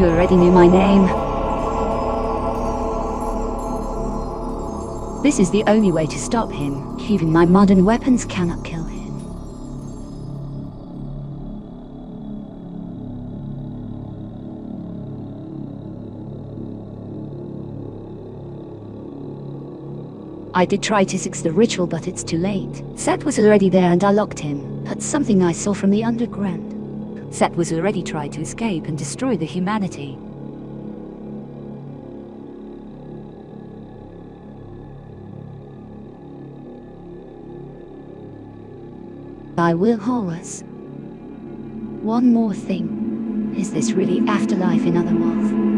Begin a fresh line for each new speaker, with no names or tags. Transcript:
already knew my name. This is the only way to stop him. Even my modern weapons cannot kill him. I did try to fix the ritual, but it's too late. Set was already there and I locked him. That's something I saw from the underground. Set was already tried to escape and destroy the humanity. I will, Horus. One more thing. Is this really afterlife in other Otherworld?